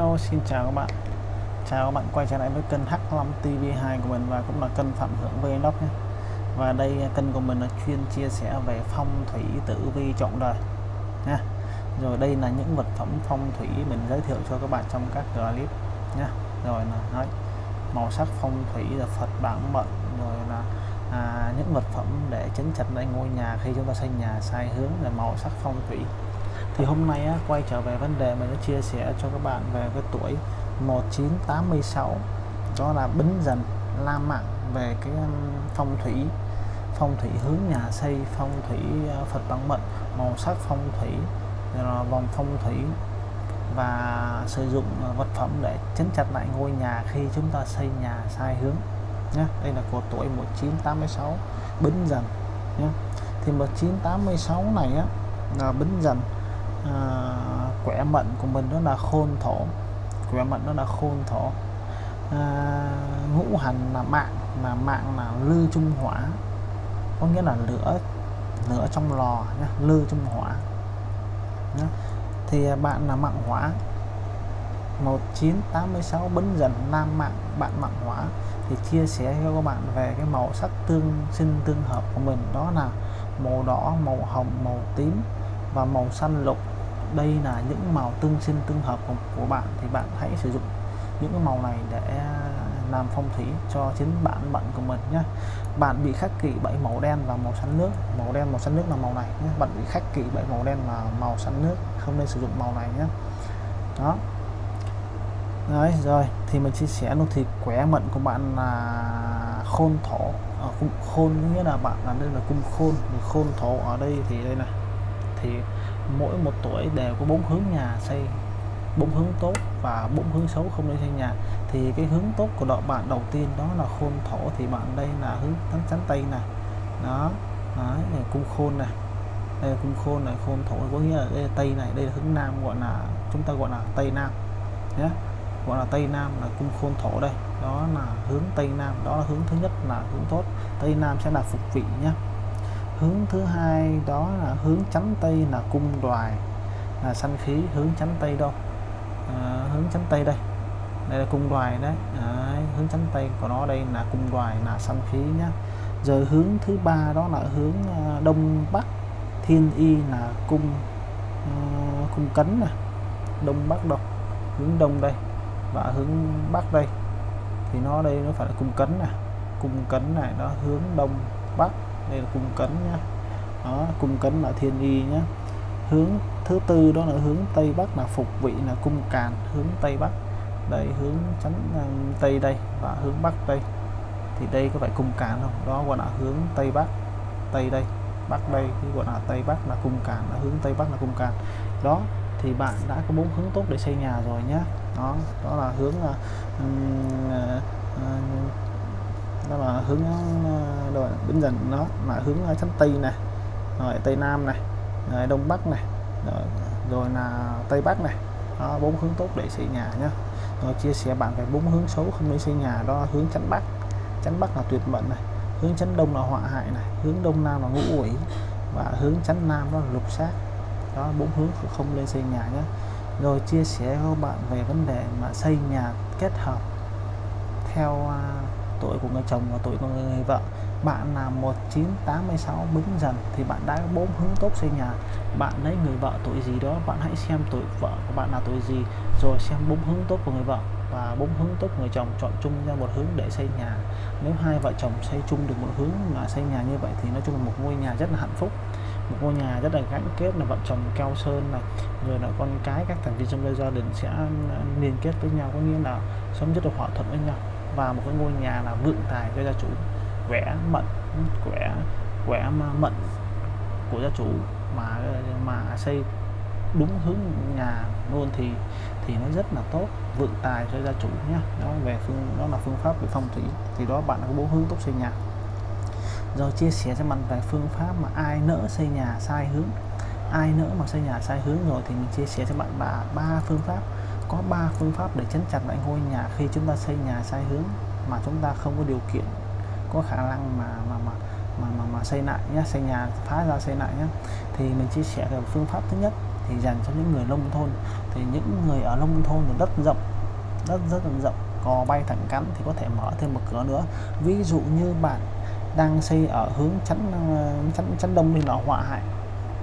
Hello xin chào các bạn. Chào các bạn quay trở lại với kênh H5 TV2 của mình và cũng là kênh Phạm Hưởng Vlog nhé. Và đây à, kênh của mình là chuyên chia sẻ về phong thủy tử vi trọng đời nha. Rồi đây là những vật phẩm phong thủy mình giới thiệu cho các bạn trong các clip nha. Rồi là nói màu sắc phong thủy là Phật bản mệnh rồi là à, những vật phẩm để chấn chặt lại ngôi nhà khi chúng ta xây nhà sai hướng là màu sắc phong thủy thì hôm nay á, quay trở về vấn đề mình đã chia sẻ cho các bạn về cái tuổi 1986 đó là Bính Dần La mặn về cái phong thủy phong thủy hướng nhà xây phong thủy à, Phật bằng mệnh màu sắc phong thủy vòng phong thủy và sử dụng à, vật phẩm để chấn chặt lại ngôi nhà khi chúng ta xây nhà sai hướng nhé đây là của tuổi 1986 Bính Dần nhé thì 1986 này á là Bính Dần à, quẻ mệnh của mình đó là khôn thổ. Quẻ mệnh đó là khôn thổ. À, ngũ hành là mạng là mạng là lư trung hỏa. Có nghĩa là lửa lửa trong lò nhá, lư trung hỏa. Nhá. thì à, bạn là mạng hỏa. 1986 bấn dần nam mạng bạn mạng hỏa. Thì chia sẻ cho các bạn về cái màu sắc tương sinh tương hợp của mình. Đó là màu đỏ màu hồng màu tím và màu xanh lục đây là những màu tương sinh tương hợp của, của bạn thì bạn hãy sử dụng những cái màu này để à, làm phong thủy cho chính bản mệnh của mình nhé bạn bị khắc kỷ bảy màu đen và màu xanh nước. Màu đen màu xanh nước là màu này nhé bạn bị khắc kỷ bảy màu đen và màu xanh nước. Không nên sử dụng màu này nhé đó. Đấy rồi. Thì mình chia sẻ luôn. Thì quẻ mệnh của bạn là khôn thổ. Ờ, ở cung khôn nghĩa là bạn là đây là cung khôn. Khôn thổ ở đây thì đây này. Thì mỗi một tuổi đều có bốn hướng nhà xây bốn hướng tốt và bốn hướng xấu không nên xây nhà. Thì cái hướng tốt của đội bạn đầu tiên đó là khôn thổ thì bạn đây là hướng tấn chắn tây này đó đấy, này cung khôn này đây là cung khôn này khôn thổ có nghĩa là đây là tây này đây là hướng nam gọi là chúng ta gọi là tây nam. Nhé gọi là tây nam là cung khôn thổ đây. Đó là hướng tây nam đó là hướng thứ nhất là hướng tốt. Tây nam sẽ là phục vị nhé hướng thứ hai đó là hướng chánh tây là cung đoài. Là sanh khí hướng chánh tây đâu? À, hướng chánh tây đây. Đây là cung đoài đấy. À, hướng chánh tây của nó đây là cung đoài là sanh khí nhá. Rồi hướng thứ ba đó là hướng à, đông bắc. Thiên y là cung uh, cung cấn này đông bắc đâu? Hướng đông đây và hướng bắc đây. Thì nó đây nó phải là cung cấn này cung cấn này nó hướng đông bắc đây là cung cấn nhá. Đó cung cấn là thiên y nhé hướng thứ tư đó là hướng tây bắc là phục vị là cung càn hướng tây bắc. Đây hướng chắn à, tây đây và hướng bắc đây. Thì đây có phải cung càn không? Đó gọi là hướng tây bắc tây đây. Bắc đây thì gọi là tây bắc là cung càn là hướng tây bắc là cung càn. Đó thì bạn đã có bốn hướng tốt để xây nhà rồi nhé đó đó là hướng uh, uh, đó là hướng ờ, rồi đến dần nó là hướng ờ, chắn tây này rồi tây nam này rồi đông bắc này rồi, rồi là tây bắc này. Đó, bốn hướng tốt để xây nhà nhé rồi chia sẻ bạn về bốn hướng xấu không nên xây nhà đó là hướng chắn bắc. Chắn bắc là tuyệt mệnh này hướng chắn đông là họa hại này hướng đông nam là ngũ quỷ và hướng chắn nam đó là lục sát đó bốn hướng không nên xây nhà nhé rồi chia sẻ với bạn về vấn đề mà xây nhà kết hợp theo uh, tuổi của người chồng và tuổi của người vợ. Bạn là 1986 bứng dần thì bạn đã bốn hướng tốt xây nhà. Bạn lấy người vợ tuổi gì đó, bạn hãy xem tuổi vợ của bạn là tuổi gì, rồi xem bốn hướng tốt của người vợ. Và bốn hướng tốt của người chồng chọn chung ra một hướng để xây nhà. Nếu hai vợ chồng xây chung được một hướng mà xây nhà như vậy thì nói chung là một ngôi nhà rất là hạnh phúc. Một ngôi nhà rất là gắn kết là vợ chồng keo sơn này, rồi là con cái các thành viên trong gia đình sẽ à, liên kết với nhau. Có nghĩa là sống rất là hòa thuận với nhau và một cái ngôi nhà là vượng tài cho gia chủ. Quẻ mận, quẻ quẻ mận của gia chủ mà mà xây đúng hướng nhà luôn thì thì nó rất là tốt, vượng tài cho gia chủ nhé đó, về phương, đó là phương pháp về phong thủy. Thì đó, bạn có bốn hướng tốt xây nhà. Rồi chia sẻ cho bạn về phương pháp mà ai nỡ xây nhà sai hướng. Ai nỡ mà xây nhà sai hướng rồi thì mình chia sẻ cho bạn là ba phương pháp có ba phương pháp để chấn chặt lại ngôi nhà khi chúng ta xây nhà sai hướng mà chúng ta không có điều kiện có khả năng mà mà mà mà mà, mà xây lại nhé xây nhà phá ra xây lại nhé thì mình chia sẻ về phương pháp thứ nhất thì dành cho những người nông thôn. Thì những người ở nông thôn thì đất rộng đất rất là rộng cò bay thẳng cắn thì có thể mở thêm một cửa nữa. Ví dụ như bạn đang xây ở hướng chắn chắn chắn đông thì nó họa hại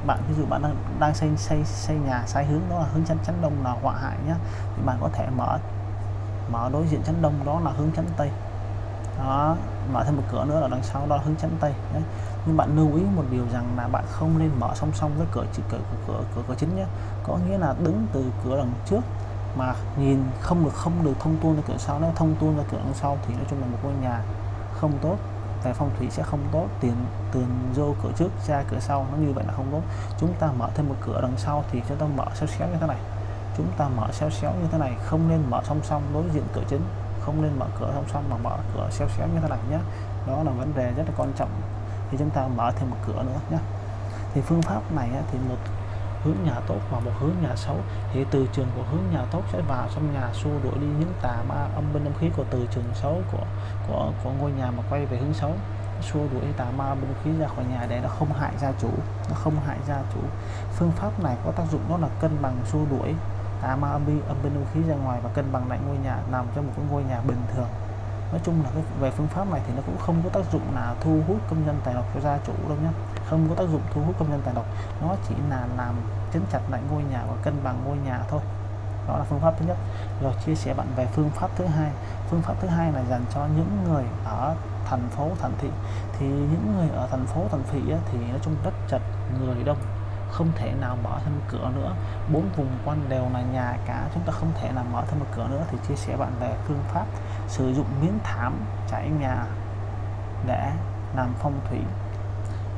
bạn ví dụ bạn đang đang xây xây xây nhà sai hướng đó là hướng chắn chắn đông là họa hại nhé thì bạn có thể mở mở đối diện chắn đông đó là hướng chắn tây. Đó mở thêm một cửa nữa là đằng sau đó là hướng chắn tây đấy nhưng bạn lưu ý một điều rằng là bạn không nên mở song song với cửa chỉ cửa cửa cửa, cửa, cửa chính nhé có nghĩa là đứng từ cửa đằng trước mà nhìn không được không được thông tuôn ra cửa sau nếu thông tuôn ra cửa đằng sau thì nói chung là một ngôi nhà không tốt về phong thủy sẽ không tốt, tiền tiền vô cửa trước, ra cửa sau, nó như vậy là không tốt. Chúng ta mở thêm một cửa đằng sau thì chúng ta mở xéo xéo như thế này. Chúng ta mở xéo xéo như thế này, không nên mở song song đối diện cửa chính, không nên mở cửa song song mà mở cửa xéo xéo như thế này nhé. Đó là vấn đề rất là quan trọng. Thì chúng ta mở thêm một cửa nữa nhé. Thì phương pháp này thì một hướng nhà tốt và một hướng nhà xấu, thì từ trường của hướng nhà tốt sẽ vào trong nhà xua đuổi đi những tà ma âm binh âm khí của từ trường xấu của của của ngôi nhà mà quay về hướng xấu. Xua đuổi tà ma âm binh khí ra khỏi nhà để nó không hại gia chủ, nó không hại gia chủ. Phương pháp này có tác dụng đó là cân bằng xua đuổi tà ma âm binh âm binh âm khí ra ngoài và cân bằng lại ngôi nhà, nằm trong một cái ngôi nhà bình thường. Nói chung là cái, về phương pháp này thì nó cũng không có tác dụng là thu hút công nhân tài lộc cho gia chủ đâu nhé không có tác dụng thu hút công nhân tài độc. Nó chỉ là làm chấn chặt lại ngôi nhà và cân bằng ngôi nhà thôi. Đó là phương pháp thứ nhất. Rồi chia sẻ bạn về phương pháp thứ hai. Phương pháp thứ hai là dành cho những người ở thành phố, thành thị. Thì những người ở thành phố, thành thị thì nói chung rất chật người đông. Không thể nào mở thêm cửa nữa. Bốn vùng quanh đều là nhà cả. Chúng ta không thể nào mở thêm một cửa nữa. Thì chia sẻ bạn về phương pháp sử dụng miếng thảm trải nhà để làm phong thủy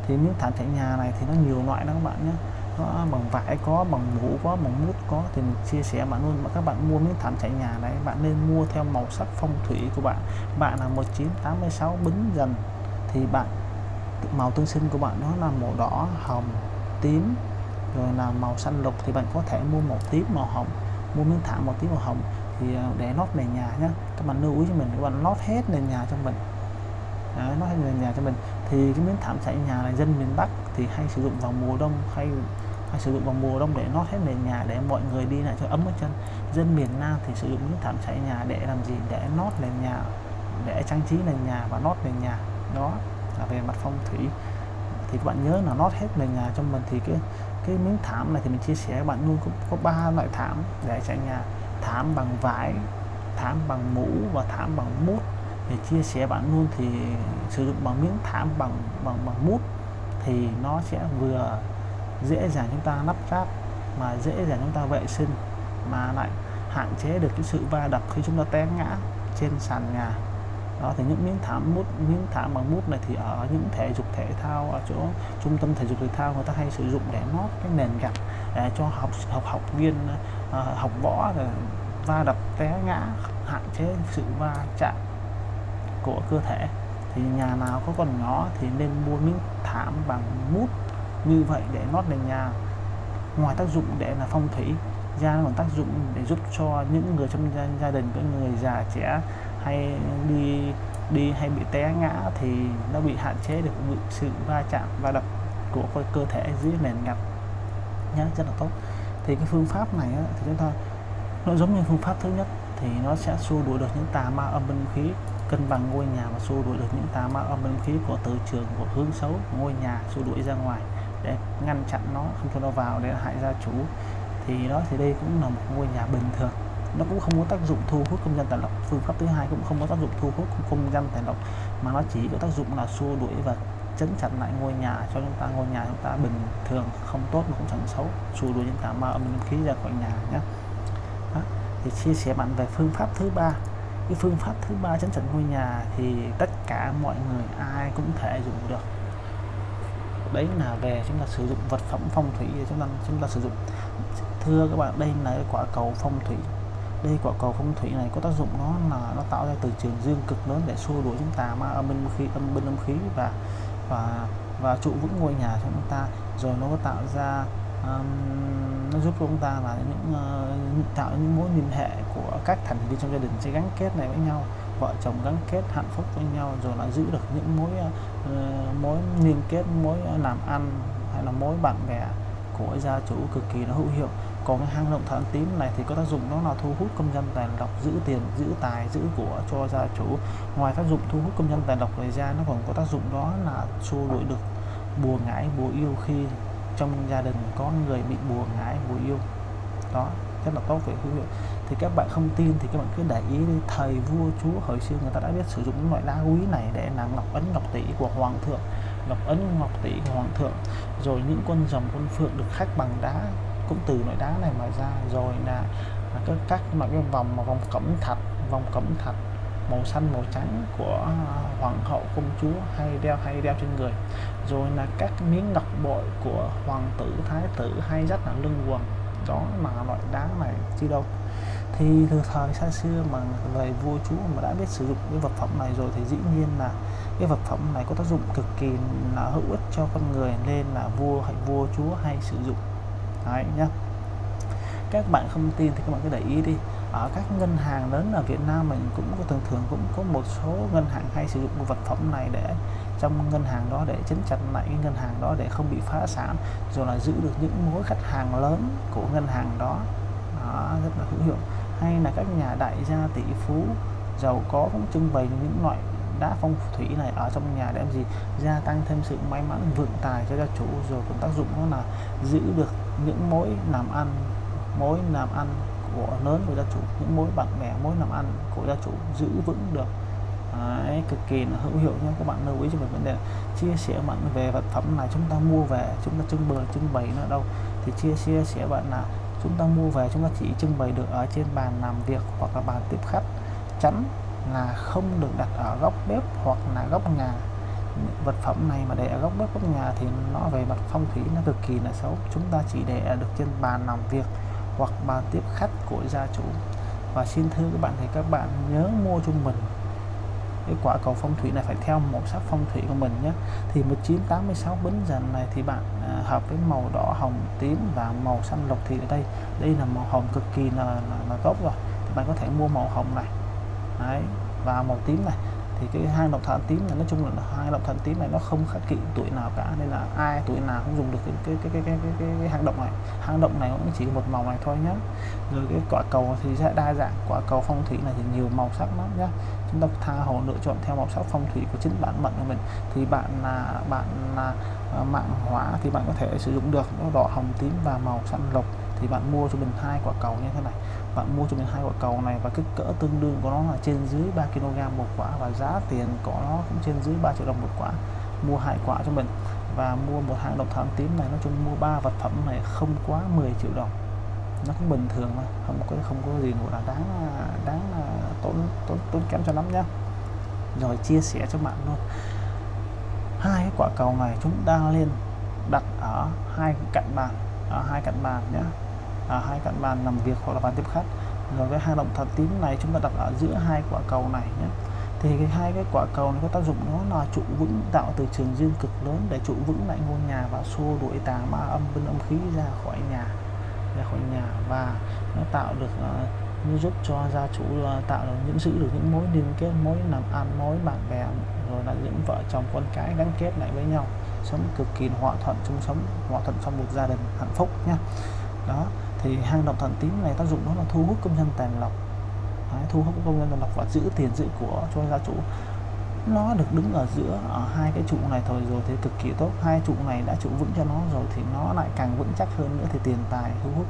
thì miếng thảm trải nhà này thì nó nhiều loại đó các bạn nhé. Có bằng vải có bằng mũ có bằng mút có. Thì mình chia sẻ bạn luôn mà các bạn mua miếng thảm trải nhà này bạn nên mua theo màu sắc phong thủy của bạn. Bạn là 1986 bính dần. Thì bạn màu tương sinh của bạn nó là màu đỏ hồng tím rồi là màu xanh lục. Thì bạn có thể mua màu tím màu hồng. Mua miếng thảm màu tím màu hồng thì à, để lót nền nhà nhé các bạn lưu ý cho mình các bạn lót hết nền nhà cho mình. Đấy, lót hết nền nhà cho mình thì cái miếng thảm trải nhà là dân miền Bắc thì hay sử dụng vào mùa đông hay hay sử dụng vào mùa đông để nót hết nền nhà để mọi người đi lại cho ấm ở chân. Dân miền Nam thì sử dụng miếng thảm trải nhà để làm gì? Để nót nền nhà để trang trí nền nhà và nót nền nhà. Đó là về mặt phong thủy. Thì các bạn nhớ là nót hết nền nhà cho mình thì cái cái miếng thảm này thì mình chia sẻ các bạn luôn có, có ba loại thảm để trải nhà. Thảm bằng vải thảm bằng mũ và thảm bằng mút để chia sẻ bạn luôn thì sử dụng bằng miếng thảm bằng bằng bằng mút thì nó sẽ vừa dễ dàng chúng ta lắp ráp mà dễ dàng chúng ta vệ sinh mà lại hạn chế được cái sự va đập khi chúng ta té ngã trên sàn nhà. Đó thì những miếng thảm mút miếng thảm bằng mút này thì ở những thể dục thể thao ở chỗ trung tâm thể dục thể thao người ta hay sử dụng để nót cái nền gạch để cho học học học viên uh, học võ rồi va đập té ngã hạn chế sự va chạm của cơ thể. Thì nhà nào có con nhỏ thì nên mua miếng thảm bằng mút như vậy để lót nền nhà. Ngoài tác dụng để là phong thủy ra còn tác dụng để giúp cho những người trong gia, gia đình các người già trẻ hay đi đi hay bị té ngã thì nó bị hạn chế được sự va chạm va đập của cơ thể dưới nền gạch. Nhá rất là tốt. Thì cái phương pháp này á, thì chúng ta nó giống như phương pháp thứ nhất thì nó sẽ xua đuổi được những tà ma âm binh khí cân bằng ngôi nhà và xua đuổi được những tà ma âm linh khí của từ trường của hướng xấu. Ngôi nhà xua đuổi ra ngoài để ngăn chặn nó, không cho nó vào để hại gia chủ. Thì đó, thì đây cũng là một ngôi nhà bình thường. Nó cũng không có tác dụng thu hút công dân tài lộc. Phương pháp thứ hai cũng không có tác dụng thu hút công dân tài lộc, mà nó chỉ có tác dụng là xua đuổi và chấn chặt lại ngôi nhà cho chúng ta. Ngôi nhà chúng ta bình thường, không tốt mà cũng chẳng xấu. Xua đuổi những tà ma âm khí ra khỏi nhà nhé đó. thì chia sẻ bạn về phương pháp thứ ba cái phương pháp thứ ba chấn chỉnh ngôi nhà thì tất cả mọi người ai cũng thể dùng được. Đấy là về chúng ta sử dụng vật phẩm phong thủy để chúng ta chúng ta sử dụng. Thưa các bạn, đây là cái quả cầu phong thủy. Đây quả cầu phong thủy này có tác dụng nó là nó tạo ra từ trường dương cực lớn để xua đuổi chúng ta ma âm bên khí, âm bên âm khí và và và trụ vững ngôi nhà cho chúng ta. Rồi nó có tạo ra um, nó giúp chúng ta là những uh, tạo những mối liên hệ của các thành viên trong gia đình sẽ gắn kết này với nhau vợ chồng gắn kết hạnh phúc với nhau rồi là giữ được những mối uh, mối liên kết mối làm ăn hay là mối bạn bè của gia chủ cực kỳ nó hữu hiệu. Còn cái hang động thổ tím này thì có tác dụng đó là thu hút công dân tài lộc giữ tiền giữ tài giữ của cho gia chủ. Ngoài tác dụng thu hút công dân tài lộc này ra nó còn có tác dụng đó là xua đuổi được bùa ngải bùa yêu khi trong gia đình có người bị bùa ngải bùa yêu. Đó, rất là tốt về quý vị thì các bạn không tin thì các bạn cứ để ý đi thời vua, chúa, hồi xưa người ta đã biết sử dụng những loại đá quý này để làm ngọc ấn, ngọc tỷ của hoàng thượng, ngọc ấn, ngọc tỷ của hoàng thượng. Rồi những con rồng, con phượng được khắc bằng đá, cũng từ loại đá này mà ra. Rồi là các các mà cái vòng mà vòng cẩm thạch, vòng cẩm thạch màu xanh, màu trắng của à, hoàng hậu, công chúa hay đeo hay đeo trên người. Rồi là các miếng ngọc bội của hoàng tử, thái tử hay rất là lưng quần. Đó mà loại đá này chi đâu. Thì từ thời xa xưa mà người vua chúa mà đã biết sử dụng cái vật phẩm này rồi thì dĩ nhiên là cái vật phẩm này có tác dụng cực kỳ là hữu ích cho con người nên là vua hay vua, chúa hay sử dụng. Đấy nhá. Các bạn không tin thì các bạn cứ để ý đi ở các ngân hàng lớn ở Việt Nam mình cũng có thường thường cũng có một số ngân hàng hay sử dụng vật phẩm này để trong ngân hàng đó để chấn chặt lại cái ngân hàng đó để không bị phá sản rồi là giữ được những mối khách hàng lớn của ngân hàng đó, đó rất là hữu hiệu. Hay là các nhà đại gia tỷ phú giàu có cũng trưng bày những loại đá phong thủy này ở trong nhà để làm gì? Gia tăng thêm sự may mắn vượng tài cho gia chủ rồi cũng tác dụng đó là giữ được những mối làm ăn mối làm ăn của lớn của gia chủ. Những mối bạn bè mối làm ăn của gia chủ giữ vững được. Đấy, cực kỳ là hữu hiệu nha các bạn lưu ý cho mình vấn đề chia sẻ bạn về vật phẩm này chúng ta mua về chúng ta trưng bày trưng bày nó đâu. Thì chia chia sẻ bạn là chúng ta mua về chúng ta chỉ trưng bày được ở trên bàn làm việc hoặc là bàn tiếp khách. Chắn là không được đặt ở góc bếp hoặc là góc nhà. Vật phẩm này mà để ở góc bếp góc nhà thì nó về mặt phong thủy nó cực kỳ là xấu. Chúng ta chỉ để được trên bàn làm việc hoặc bàn tiếp khách của gia chủ. Và xin thưa các bạn thì các bạn nhớ mua cho mình cái quả cầu phong thủy này phải theo màu sắc phong thủy của mình nhé. Thì 1986 bính dần này thì bạn à, hợp với màu đỏ hồng tím và màu xanh lục thì ở đây đây là màu hồng cực kỳ là, là, là tốt rồi. Thì bạn có thể mua màu hồng này Đấy, và màu tím này thì cái hang động thạch tím này nói chung là hang động thạch tím này nó không khác kỵ tuổi nào cả nên là ai tuổi nào cũng dùng được cái cái cái cái cái, cái, cái, cái hang động này. Hang động này cũng chỉ một màu này thôi nhé rồi cái quả cầu thì sẽ đa dạng quả cầu phong thủy này thì nhiều màu sắc lắm nhá. Chúng ta tha hồ lựa chọn theo màu sắc phong thủy của chính bản mệnh của mình. Thì bạn là bạn là à, mạng hỏa thì bạn có thể sử dụng được nó đỏ hồng tím và màu xanh lục thì bạn mua cho mình hai quả cầu như thế này bạn mua cho mình hai quả cầu này và kích cỡ tương đương của nó là trên dưới 3 kg một quả và giá tiền của nó cũng trên dưới 3 triệu đồng một quả. Mua hai quả cho mình và mua một hạng động thảm tím này, nói chung mua ba vật phẩm này không quá 10 triệu đồng. Nó cũng bình thường mà không có không có gì gọi là đáng đáng à, tốn tốn tốn kém cho lắm nhá. Rồi chia sẻ cho bạn luôn. Hai cái quả cầu này chúng ta lên đặt ở hai cạnh bàn, ở hai cạnh bàn nhé à, hai cạnh bàn làm việc hoặc là bàn tiếp khách. Rồi cái hang động thật tím này chúng ta đặt ở giữa hai quả cầu này nhé. Thì cái hai cái quả cầu này có tác dụng nó là trụ vững tạo từ trường dương cực lớn để trụ vững lại ngôi nhà và xua đuổi tà ma âm binh âm khí ra khỏi nhà ra khỏi nhà và nó tạo được ờ, nó giúp cho gia chủ ờ, tạo được những giữ được những mối liên kết mối làm ăn mối bạn bè rồi là những vợ chồng con cái gắn kết lại với nhau. Sống cực kỳ hòa thuận chung sống hòa thuận trong một gia đình hạnh phúc nhé. Đó thì hang động thần tím này tác dụng đó là thu hút công nhân tài lộc. Đấy, thu hút công nhân tài lộc và giữ tiền giữ của cho gia chủ. Nó được đứng ở giữa ở hai cái trụ này thôi rồi thì cực kỳ tốt. Hai trụ này đã trụ vững cho nó rồi thì nó lại càng vững chắc hơn nữa thì tiền tài thu hút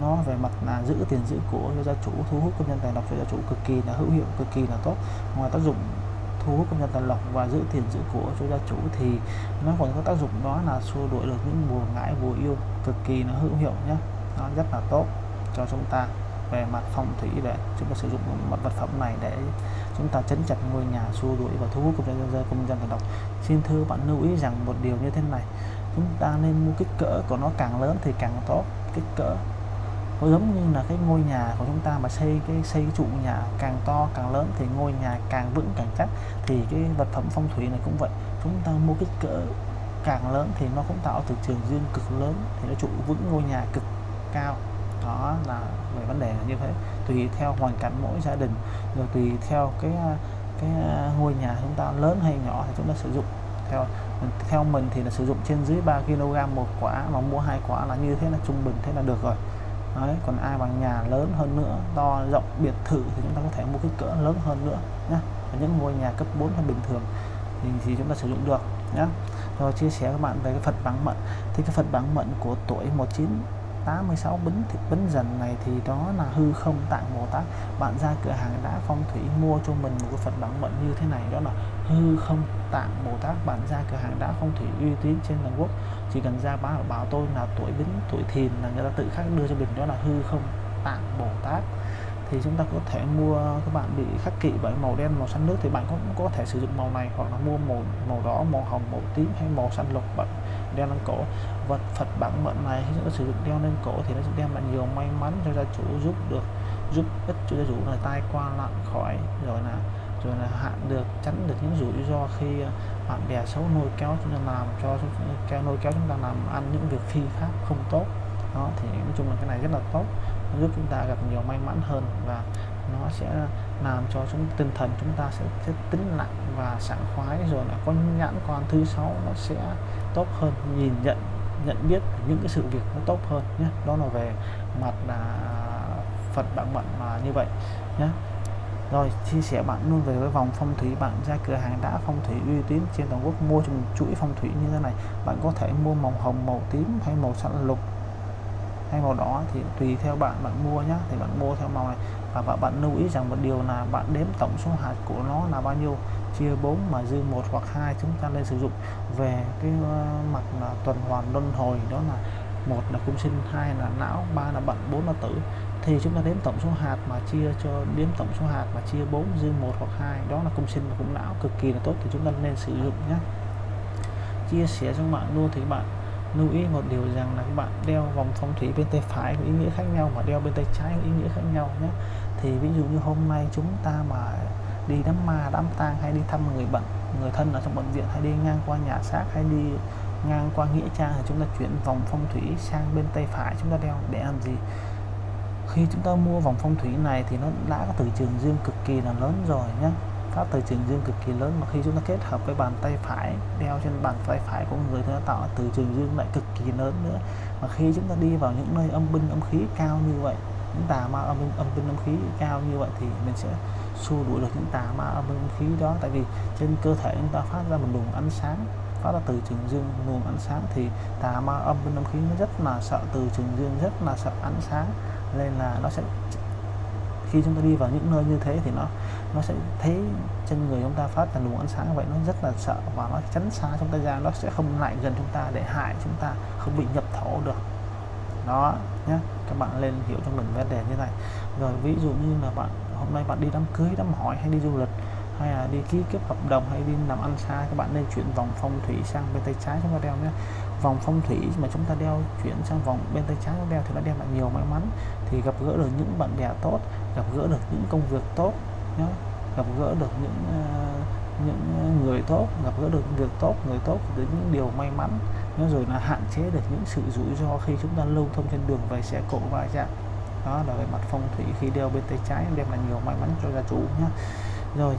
nó về mặt là giữ tiền giữ của cho gia chủ thu hút công nhân tài lộc cho gia chủ cực kỳ là hữu hiệu cực kỳ là tốt. Ngoài tác dụng thu hút công nhân tài lộc và giữ tiền giữ của cho gia chủ thì nó còn có tác dụng đó là xua đuổi được những buồn ngãi bùa yêu cực kỳ là hữu hiệu nhé nó rất là tốt cho chúng ta. Về mặt phong thủy để chúng ta sử dụng một vật phẩm này để chúng ta chấn chặt ngôi nhà, xua đuổi và thu hút công dân công dân xin thưa bạn, lưu ý rằng một điều như thế này, chúng ta nên mua kích cỡ của nó càng lớn thì càng tốt. Kích cỡ nó giống như là cái ngôi nhà của chúng ta mà xây cái xây cái trụ nhà càng to, càng lớn thì ngôi nhà càng vững, càng chắc thì cái vật phẩm phong thủy này cũng vậy. Chúng ta mua kích cỡ càng lớn thì nó cũng tạo từ trường dương cực lớn thì nó trụ vững ngôi nhà cực cao. Đó là về vấn đề là như thế. Tùy theo hoàn cảnh mỗi gia đình rồi tùy theo cái cái ngôi nhà chúng ta lớn hay nhỏ thì chúng ta sử dụng. Theo theo mình thì là sử dụng trên dưới 3 kg một quả mà mua hai quả là như thế là trung bình thế là được rồi. Đấy, còn ai bằng nhà lớn hơn nữa to rộng biệt thự thì chúng ta có thể mua kích cỡ lớn hơn nữa nhé những ngôi nhà cấp 4 hay bình thường thì, thì chúng ta sử dụng được nhé rồi chia sẻ các bạn về cái Phật bằng mận. Thì cái Phật bằng mận của tuổi 1986 bính thì bính dần này thì đó là hư không tạng Bồ Tát. Bạn ra cửa hàng đá phong thủy mua cho mình một cái Phật bản mệnh như thế này, đó là hư không tạng Bồ Tát. Bạn ra cửa hàng đá phong thủy uy tín trên toàn quốc. Chỉ cần ra báo, bảo tôi là tuổi bính, tuổi thìn là người ta tự khắc đưa cho mình, đó là hư không tạng Bồ Tát. Thì chúng ta có thể mua, các bạn bị khắc kỵ bởi màu đen, màu xanh nước thì bạn cũng có thể sử dụng màu này hoặc là mua màu màu đỏ, màu hồng, màu tím hay màu xanh lục, bạn đeo lên cổ. Vật, Phật bản mệnh này, khi chúng ta sử dụng đeo lên cổ thì nó sẽ đem lại nhiều may mắn cho gia chủ, giúp được, giúp ích cho gia chủ là tai qua lặn khỏi, rồi là rồi là hạn được, tránh được những rủi ro khi ờ, bạn bè xấu nuôi kéo chúng ta làm, cho kéo nuôi kéo chúng ta làm ăn những việc phi pháp không tốt. Đó, thì nói chung là cái này rất là tốt, giúp chúng ta gặp nhiều may mắn hơn và nó sẽ làm cho chúng tinh thần chúng ta sẽ, sẽ tính nặng và sảng khoái rồi là con nhãn quan thứ sáu nó sẽ tốt hơn nhìn nhận nhận biết những cái sự việc nó tốt hơn nhé. Đó là về mặt là Phật bạn mệnh mà như vậy nhé. Rồi chia sẻ bạn luôn về với vòng phong thủy bạn ra cửa hàng đã phong thủy uy tín trên toàn quốc mua chuỗi phong thủy như thế này. Bạn có thể mua màu hồng màu tím hay màu xanh lục hay màu đỏ thì tùy theo bạn bạn mua nhá. Thì bạn mua theo màu này. Và bạn lưu ý rằng một điều là bạn đếm tổng số hạt của nó là bao nhiêu. Chia 4 mà dư một hoặc hai chúng ta nên sử dụng. Về cái ờ, mặt là tuần hoàn luân hồi đó là một là cung sinh, hai là não, ba là bận bốn là tử. Thì chúng ta đếm tổng số hạt mà chia cho, đếm tổng số hạt mà chia 4 dư một hoặc hai, đó là cung sinh và cung não. Cực kỳ là tốt thì chúng ta nên sử dụng nhé chia sẻ cho bạn luôn thì bạn lưu ý một điều rằng là các bạn đeo vòng phong thủy bên tay phải có ý nghĩa khác nhau và đeo bên tay trái có ý nghĩa khác nhau nhé. Thì ví dụ như hôm nay chúng ta mà đi đám ma, đám tang hay đi thăm người bệnh người thân ở trong bệnh viện hay đi ngang qua nhà xác hay đi ngang qua nghĩa trang thì chúng ta chuyển vòng phong thủy sang bên tay phải chúng ta đeo để làm gì? Khi chúng ta mua vòng phong thủy này thì nó đã có từ trường dương cực kỳ là lớn rồi nhé pháp từ trường dương cực kỳ lớn mà khi chúng ta kết hợp với bàn tay phải đeo trên bàn tay phải của người thì nó tạo từ trường dương lại cực kỳ lớn nữa. Mà khi chúng ta đi vào những nơi âm binh âm khí cao như vậy, những tà ma âm binh âm binh âm khí cao như vậy thì mình sẽ xua đuổi được những tà ma âm binh âm khí đó. Tại vì trên cơ thể chúng ta phát ra một luồng ánh sáng, phát ra từ trường dương, luồng ánh sáng thì tà ma âm binh âm khí nó rất là sợ, từ trường dương rất là sợ ánh sáng. Nên là nó sẽ, khi chúng ta đi vào những nơi như thế thì nó nó sẽ thấy trên người chúng ta phát ra luồng ánh sáng vậy, nó rất là sợ và nó tránh xa chúng ta ra, nó sẽ không lại gần chúng ta để hại chúng ta, không bị nhập thổ được. Đó nhé các bạn lên hiểu cho mình vấn đề như này. Rồi ví dụ như là bạn, hôm nay bạn đi đám cưới, đám hỏi hay đi du lịch, hay là đi ký kết hợp đồng hay đi làm ăn xa, các bạn nên chuyển vòng phong thủy sang bên tay trái chúng ta đeo nhé vòng phong thủy mà chúng ta đeo chuyển sang vòng bên tay trái chúng đeo thì nó đem lại nhiều may mắn. Thì gặp gỡ được những bạn bè tốt, gặp gỡ được những công việc tốt nhá. gặp gỡ được những uh, những người tốt gặp gỡ được việc tốt người tốt đến những điều may mắn nhá. rồi là hạn chế được những sự rủi ro khi chúng ta lưu thông trên đường về xe cộ va chạm đó là về mặt phong thủy khi đeo bên tay trái đem lại nhiều may mắn cho gia chủ nhé rồi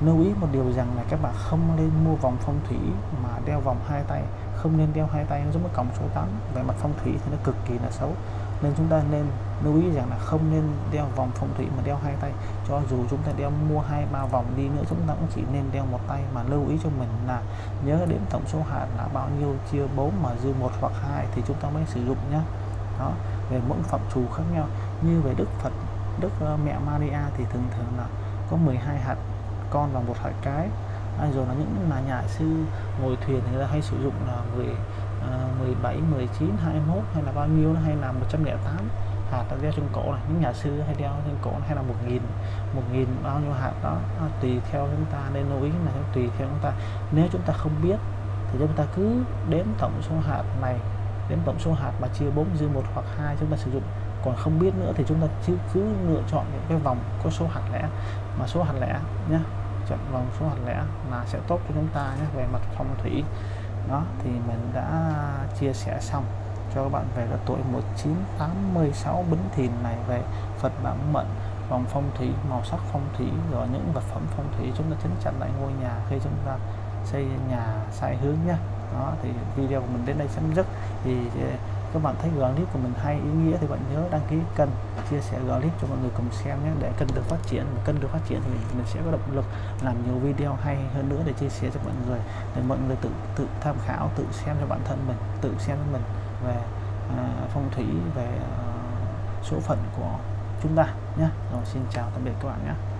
lưu ý một điều rằng là các bạn không nên mua vòng phong thủy mà đeo vòng hai tay không nên đeo hai tay nó giống với còng số 8 về mặt phong thủy thì nó cực kỳ là xấu nên chúng ta nên lưu ý rằng là không nên đeo vòng phong thủy mà đeo hai tay. Cho dù chúng ta đeo mua hai ba vòng đi nữa chúng ta cũng chỉ nên đeo một tay mà lưu ý cho mình là nhớ đến tổng số hạt là bao nhiêu chia 4 mà dư một hoặc hai thì chúng ta mới sử dụng nhé đó về mỗi phẩm chủ khác nhau. Như về Đức Phật Đức ờ, mẹ Maria thì thường thường là có 12 hạt con và một hạt cái. À, rồi là những là nhà sư ngồi thuyền thì người ta hay sử dụng là người 17 19 21 hay là bao nhiêu hay là 108 hạt đeo trên cổ này. Những nhà sư hay đeo trên cổ hay là một nghìn một nghìn bao nhiêu hạt đó à, tùy theo chúng ta nên lưu ý là tùy theo chúng ta. Nếu chúng ta không biết thì chúng ta cứ đếm tổng số hạt này đếm tổng số hạt mà chia 4 dư một hoặc hai chúng ta sử dụng. Còn không biết nữa thì chúng ta cứ cứ lựa chọn những cái vòng có số hạt lẻ mà số hạt lẻ nhé chọn vòng số hạt lẻ là sẽ tốt cho chúng ta nhé về mặt phong thủy đó, thì mình đã chia sẻ xong cho các bạn về cái tuổi 1986 Bính Thìn này, về Phật bản mệnh, vòng phong thủy, màu sắc phong thủy, rồi những vật phẩm phong thủy chúng ta chấn chặn lại ngôi nhà khi chúng ta xây nhà, sai hướng nhé đó, thì video của mình đến đây chấm dứt. Thì các bạn thấy clip của mình hay ý nghĩa thì bạn nhớ đăng ký kênh chia sẻ clip cho mọi người cùng xem nhé. Để kênh được phát triển kênh được phát triển thì mình sẽ có động lực làm nhiều video hay hơn nữa để chia sẻ cho mọi người để mọi người tự tự tham khảo tự xem cho bản thân mình tự xem cho mình về à, phong thủy về à, số phận của chúng ta nhé. Rồi xin chào tạm biệt các bạn nhé.